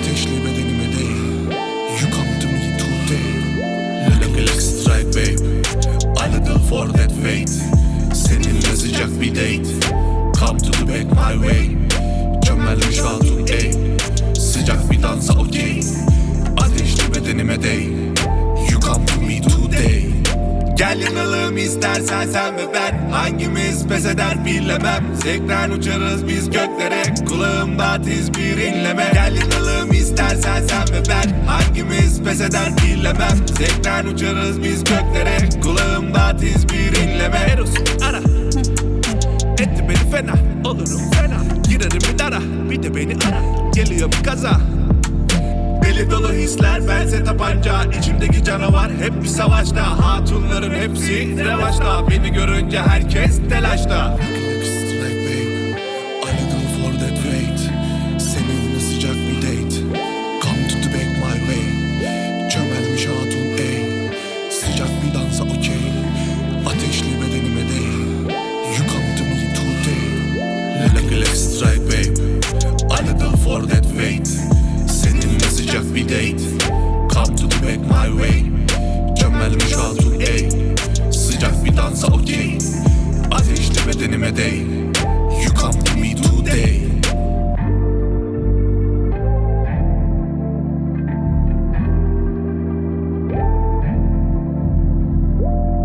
Ateşli bedenime değil You come to me today Look like strike babe. I little for that weight. Seninle sıcak bir date. Come to the back my way. Cömertmiş val today. Sıcak bir dansa okey. Ateşli bedenime değil You come to me today Gel yanalım istersen sen ve ben. Hangimiz pes eder bilemem. Zevkten uçarız biz göklere. Kulağımda tiz bir inleme. Gel yanalım pes eder bilemem Zevkten uçarız biz göklere. Kulağımda tiz bir inleme. Eros ara. Etti beni fena. Olurum fena. Girerim bir dara. Bir de beni ara. Geliyor bir kaza. Deli dolu hisler bense tapanca İçimdeki canavar hep bir savaşta. Hatunların hepsi revaçta. Beni görünce herkes telaşta The back my way. Çömelmiş hatun ey Sıcak bir dansa okey. Ateşli bedenime değ